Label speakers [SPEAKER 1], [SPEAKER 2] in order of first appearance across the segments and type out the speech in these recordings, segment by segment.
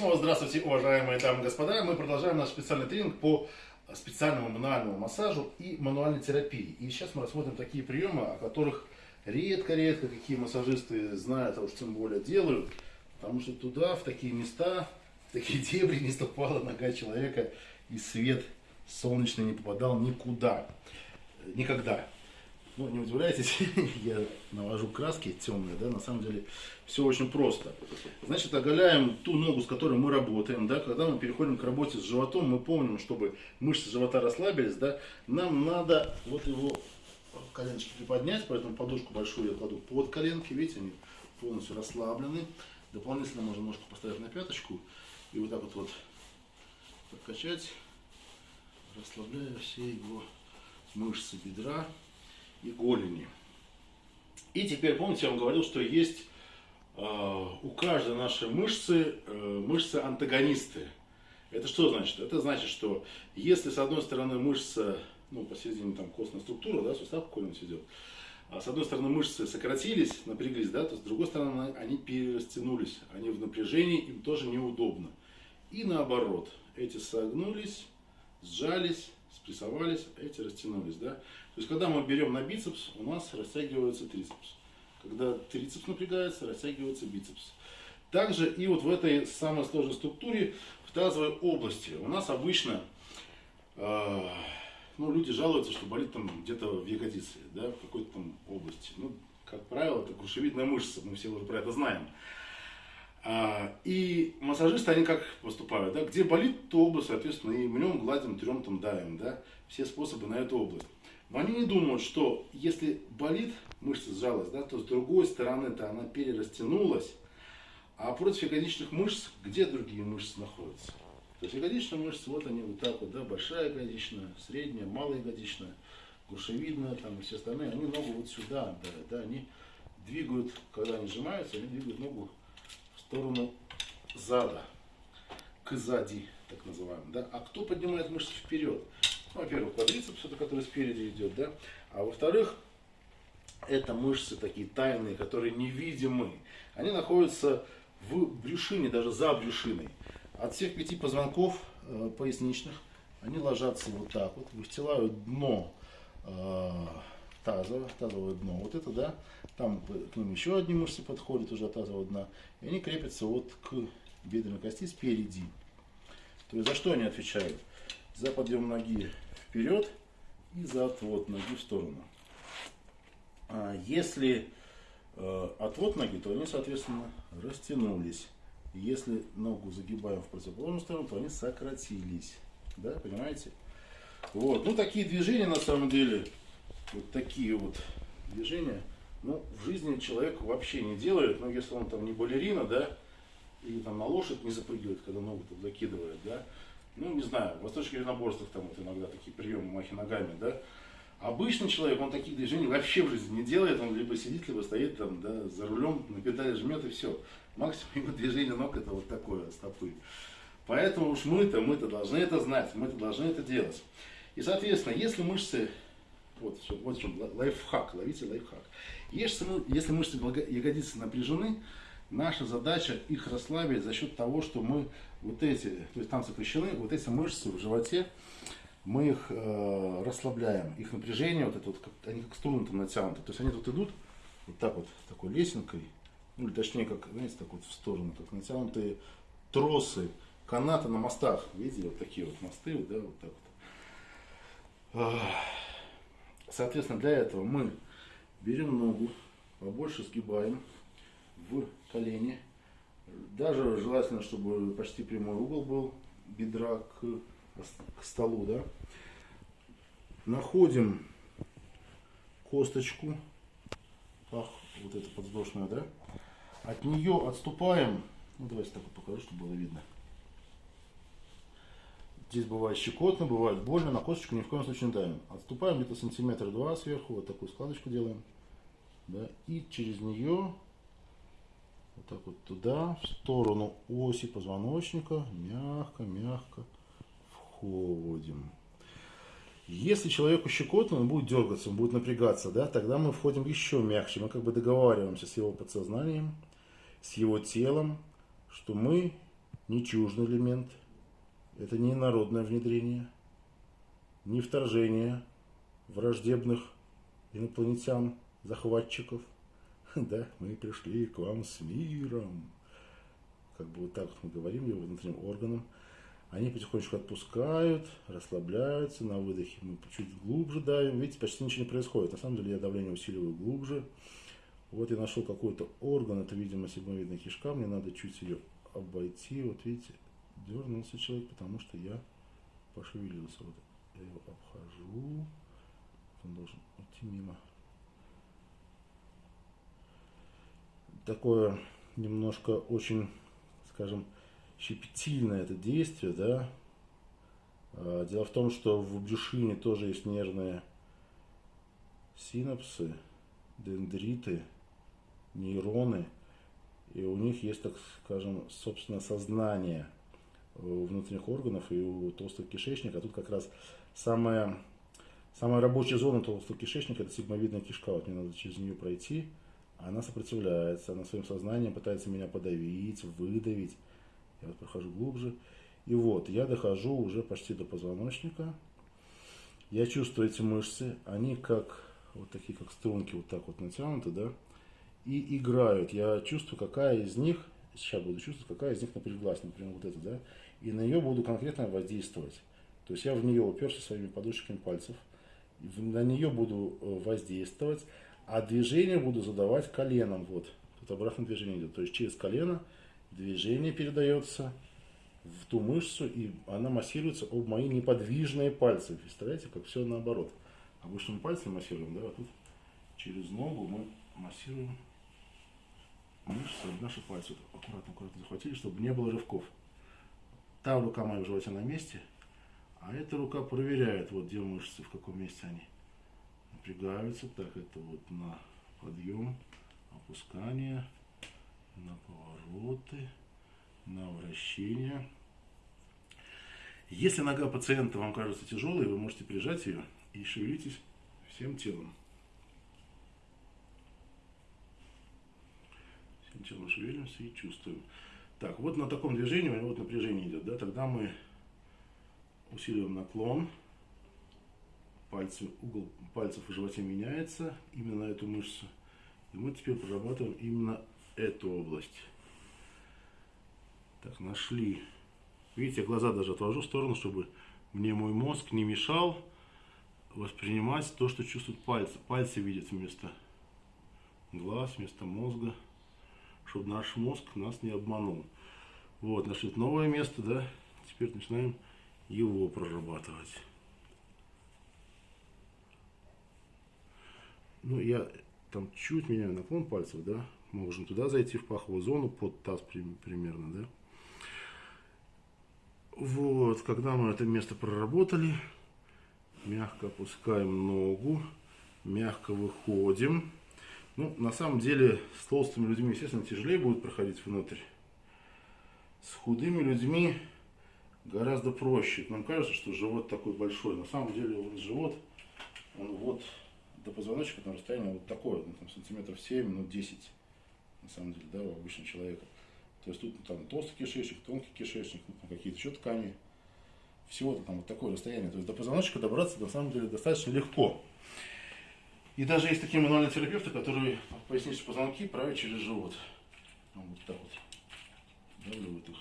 [SPEAKER 1] снова здравствуйте, уважаемые дамы и господа. Мы продолжаем наш специальный тренинг по специальному мануальному массажу и мануальной терапии. И сейчас мы рассмотрим такие приемы, о которых редко-редко какие массажисты знают, а уж тем более делают. Потому что туда, в такие места, в такие дебри не ступала нога человека, и свет солнечный не попадал никуда. Никогда. Ну, не удивляйтесь, я навожу краски темные, да, на самом деле все очень просто. Значит, оголяем ту ногу, с которой мы работаем, да, когда мы переходим к работе с животом, мы помним, чтобы мышцы живота расслабились, да, нам надо вот его коленочки приподнять, поэтому подушку большую я кладу под коленки, видите, они полностью расслаблены. Дополнительно можно ножку поставить на пяточку и вот так вот, вот подкачать, расслабляя все его мышцы бедра и голени. И теперь, помните, я вам говорил, что есть э, у каждой нашей мышцы э, мышцы-антагонисты. Это что значит? Это значит, что если с одной стороны мышца, ну, посередине там костная структура, да, сустав какой-нибудь идет, а с одной стороны мышцы сократились, напряглись, да, то с другой стороны они перерастянулись, они в напряжении, им тоже неудобно. И наоборот, эти согнулись, сжались, спрессовались, эти растянулись, да. То есть, когда мы берем на бицепс, у нас растягивается трицепс. Когда трицепс напрягается, растягивается бицепс. Также и вот в этой самой сложной структуре, в тазовой области, у нас обычно, э, ну, люди жалуются, что болит там где-то в ягодице, да, в какой-то там области. Ну, как правило, это грушевидная мышца, мы все уже про это знаем. А, и массажисты, они как поступают, да, где болит, то область, соответственно, и мнем, гладим, трем, там, давим, да, все способы на эту область. Но они не думают, что если болит, мышца сжалась, да, то с другой стороны-то она перерастянулась, а против ягодичных мышц, где другие мышцы находятся? То есть ягодичные мышцы, вот они вот так вот, да, большая ягодичная, средняя, малая ягодичная, грушевидная, там и все остальные, они ногу вот сюда отдают, да, они двигают, когда они сжимаются, они двигают ногу сторону зада, к сзади, так называемым, да. А кто поднимает мышцы вперед? Ну, во-первых, квадрицепс, это который спереди идет, да, а во-вторых, это мышцы такие тайные, которые невидимы. Они находятся в брюшине, даже за брюшиной. От всех пяти позвонков э, поясничных они ложатся вот так вот, выстилают дно э, тазовое, тазовое дно. Вот это, да, там к ним еще одни мышцы подходят уже от тазового дна. И они крепятся вот к бедренной кости спереди. То есть за что они отвечают? за подъем ноги вперед и за отвод ноги в сторону. А если э, отвод ноги, то они, соответственно, растянулись. Если ногу загибаем в противоположную сторону, то они сократились. Да, понимаете? Вот. Ну, такие движения, на самом деле, вот такие вот движения, ну, в жизни человек вообще не делает, ну, если он там не балерина, да, или там на лошадь не запрыгивает, когда ногу там закидывает, да, ну, не знаю, в восточных единоборствах там вот иногда такие приемы махи ногами, да. Обычный человек, он таких движений вообще в жизни не делает, он либо сидит, либо стоит там, да, за рулем, на педали жмет и все. Максимум его движение ног это вот такое, стопы. Поэтому уж мы-то, мы-то должны это знать, мы-то должны это делать. И, соответственно, если мышцы, вот, вот в чем лайфхак, ловите лайфхак. Если, если мышцы ягодицы напряжены, Наша задача их расслабить за счет того, что мы вот эти, то есть там сокращены, вот эти мышцы в животе, мы их э, расслабляем. Их напряжение, вот это вот, как, они как струны там натянуты. То есть они тут идут вот так вот, такой лесенкой, ну или точнее, как, знаете, так вот в сторону, как натянутые тросы, канаты на мостах. Видели, вот такие вот мосты, да, вот так вот. Соответственно, для этого мы берем ногу, побольше сгибаем, в колени. Даже желательно, чтобы почти прямой угол был бедра к, к столу. Да? Находим косточку, ах, вот эта подвздошная, да? От нее отступаем, ну давайте так вот покажу, чтобы было видно. Здесь бывает щекотно, бывает больно, на косточку ни в коем случае не давим. Отступаем где-то сантиметр два сверху, вот такую складочку делаем. Да, и через нее вот так вот туда, в сторону оси позвоночника, мягко-мягко входим. Если человеку щекотно, он будет дергаться, он будет напрягаться, да, тогда мы входим еще мягче. Мы как бы договариваемся с его подсознанием, с его телом, что мы не чуждый элемент, это не народное внедрение, не вторжение враждебных инопланетян, захватчиков. Да, мы пришли к вам с миром. Как бы вот так вот мы говорим его внутренним органам. Они потихонечку отпускают, расслабляются, на выдохе мы чуть глубже давим. Видите, почти ничего не происходит. На самом деле я давление усиливаю глубже. Вот я нашел какой-то орган, это, видимо, седьмовидная кишка. Мне надо чуть ее обойти. Вот видите, дернулся человек, потому что я пошевелился. Вот я его обхожу. Он должен уйти мимо. Такое немножко очень, скажем, щепетильное это действие, да. А, дело в том, что в брюшине тоже есть нервные синапсы, дендриты, нейроны, и у них есть, так скажем, собственно, сознание внутренних органов и у толстого кишечника. А тут как раз самая, самая рабочая зона толстого кишечника – это сигмовидная кишка. Вот мне надо через нее пройти. Она сопротивляется, она своим сознанием пытается меня подавить, выдавить. Я вот прохожу глубже. И вот, я дохожу уже почти до позвоночника. Я чувствую эти мышцы, они как, вот такие как струнки, вот так вот натянуты, да, и играют. Я чувствую, какая из них, сейчас буду чувствовать, какая из них напряглась, например, вот эта, да, и на нее буду конкретно воздействовать. То есть я в нее уперся своими подушечками пальцев, на нее буду э, воздействовать, а движение буду задавать коленом, вот, тут обратное движение идет, то есть через колено движение передается в ту мышцу, и она массируется об мои неподвижные пальцы. Представляете, как все наоборот. Обычно мы пальцем массируем, да, а тут через ногу мы массируем мышцы, наши пальцы. Аккуратно, аккуратно захватили, чтобы не было рывков. Та рука моя в животе на месте, а эта рука проверяет, вот где мышцы, в каком месте они напрягаются. Так, это вот на подъем, опускание, на повороты, на вращение. Если нога пациента вам кажется тяжелой, вы можете прижать ее и шевелитесь всем телом. Телом шевелимся и чувствуем. Так, вот на таком движении вот напряжение идет, да, тогда мы усиливаем наклон, пальцы, угол пальцев в животе меняется именно на эту мышцу. И мы теперь прорабатываем именно эту область. Так, нашли. Видите, глаза даже отвожу в сторону, чтобы мне мой мозг не мешал воспринимать то, что чувствуют пальцы. Пальцы видят вместо глаз, вместо мозга, чтобы наш мозг нас не обманул. Вот, нашли новое место, да, теперь начинаем его прорабатывать. Ну, я там чуть меняю наклон пальцев, да, можем туда зайти в паховую зону, под таз примерно, да. Вот, когда мы это место проработали, мягко опускаем ногу, мягко выходим. Ну, на самом деле, с толстыми людьми, естественно, тяжелее будет проходить внутрь. С худыми людьми гораздо проще. Нам кажется, что живот такой большой. На самом деле, вот живот, он вот до позвоночника на расстоянии вот такое, ну, там, сантиметров 7, ну, 10, на самом деле, да, у обычного человека. То есть тут ну, там толстый кишечник, тонкий кишечник, ну, какие-то еще ткани. Всего-то там вот такое расстояние. То есть до позвоночника добраться на самом деле достаточно легко. И даже есть такие мануальные терапевты, которые поясничные позвонки правят через живот. Вот так вот. Давливают их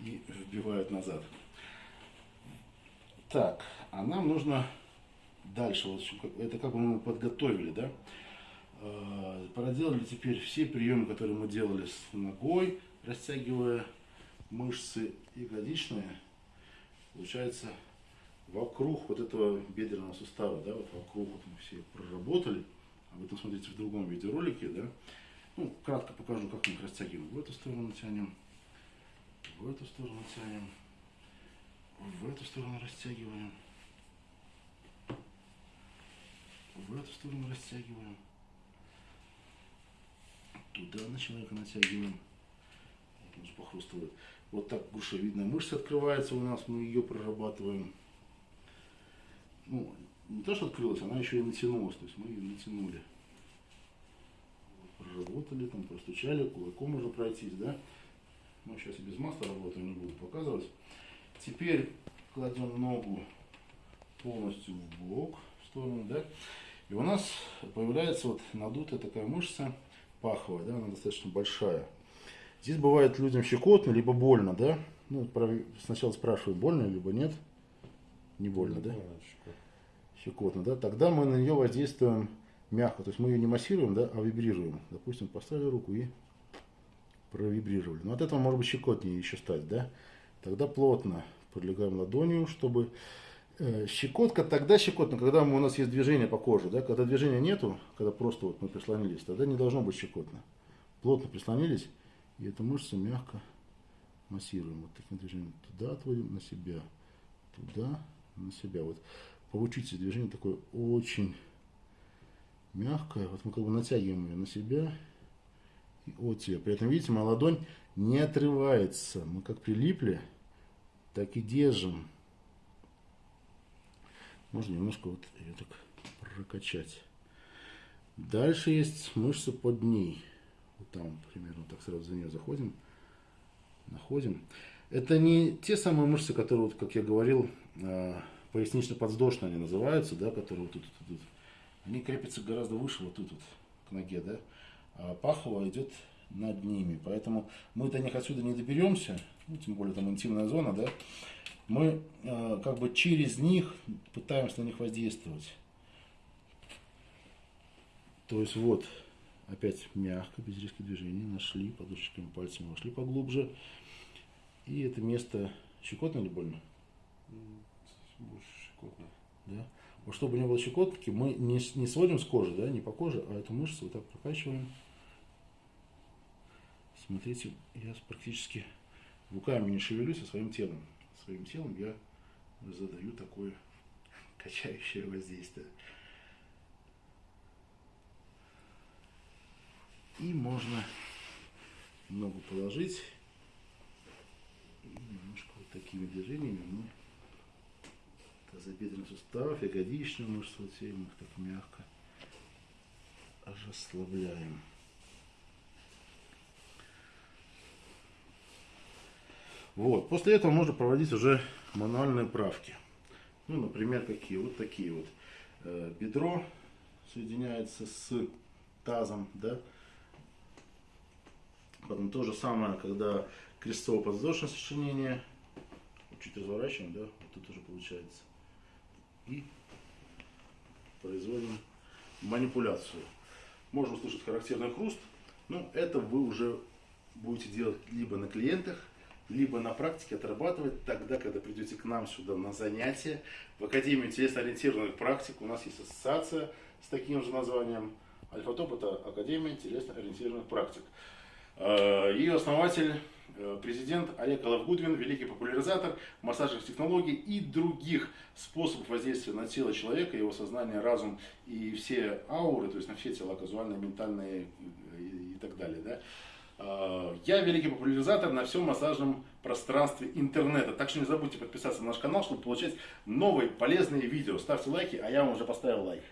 [SPEAKER 1] и вбивают назад. Так, а нам нужно дальше, вот это как бы мы подготовили, да, э, проделали теперь все приемы, которые мы делали с ногой, растягивая мышцы ягодичные, получается, вокруг вот этого бедренного сустава, да, вот вокруг вот проработали, об этом смотрите в другом видеоролике, да, ну, кратко покажу, как мы их растягиваем, в эту сторону тянем, в эту сторону тянем, в эту сторону растягиваем, в эту сторону растягиваем. Туда на человека натягиваем. Вот он похрустывает. Вот так грушевидная мышца открывается у нас, мы ее прорабатываем. Ну, не то, что открылась, она еще и натянулась, то есть мы ее натянули. проработали, там простучали, кулаком уже пройтись, да. Мы сейчас и без масла работаем, не буду показывать. Теперь кладем ногу полностью в бок, в сторону, да. И у нас появляется вот надутая такая мышца паховая, да, она достаточно большая. Здесь бывает людям щекотно, либо больно, да. Ну, сначала спрашивают, больно, либо нет. Не больно, да? Щекотно, да. Тогда мы на нее воздействуем мягко. То есть мы ее не массируем, да, а вибрируем. Допустим, поставили руку и провибрировали. Но от этого может быть щекотнее еще стать, да. Тогда плотно прилегаем ладонью, чтобы э, щекотка, тогда щекотно, когда у нас есть движение по коже, да, когда движения нету, когда просто вот мы прислонились, тогда не должно быть щекотно. Плотно прислонились, и эту мышцу мягко массируем. Вот таким движением туда отводим, на себя, туда, на себя. Вот получите движение такое очень мягкое. Вот мы как бы натягиваем ее на себя и от себя. При этом, видите, моя ладонь не отрывается. Мы как прилипли, так и держим. Можно немножко вот ее так прокачать. Дальше есть мышца под ней. Вот там примерно так сразу за нее заходим. Находим. Это не те самые мышцы, которые, вот, как я говорил, а, пояснично-подвздошные они называются, да, которые вот тут, тут, тут. Они крепятся гораздо выше, вот тут вот, к ноге, да. А пахово идет над ними. Поэтому мы до них отсюда не доберемся, ну, тем более там интимная зона, да, мы э, как бы через них пытаемся на них воздействовать. То есть вот, опять мягко, без резких движений, нашли, подушечками пальцами вошли поглубже. И это место щекотно или больно?
[SPEAKER 2] Больше щекотно.
[SPEAKER 1] Да. Вот чтобы не было щекотки, мы не, не сводим с кожи, да, не по коже, а эту мышцу вот так прокачиваем. Смотрите, я практически руками не шевелюсь, а своим телом. Своим телом я задаю такое качающее воздействие. И можно ногу положить. И немножко вот такими движениями мы тазобедренный сустав, ягодичную мышцу вот их так мягко расслабляем. Вот. После этого можно проводить уже мануальные правки. Ну, например, какие? Вот такие вот. Э, бедро соединяется с тазом, да. Потом то же самое, когда крестово-подвздошное сочленение. Чуть разворачиваем, да, вот тут уже получается. И производим манипуляцию. Можно услышать характерный хруст, но это вы уже будете делать либо на клиентах, либо на практике отрабатывать тогда, когда придете к нам сюда на занятия. В Академию телесно-ориентированных практик у нас есть ассоциация с таким же названием. Альфа-топ это Академия телесно-ориентированных практик. Ее основатель, э, президент Олег Алавгудвин, великий популяризатор массажных технологий и других способов воздействия на тело человека, его сознание, разум и все ауры, то есть на все тела, казуальные, ментальные и так далее. Да? Э, я великий популяризатор на всем массажном пространстве интернета. Так что не забудьте подписаться на наш канал, чтобы получать новые полезные видео. Ставьте лайки, а я вам уже поставил лайк.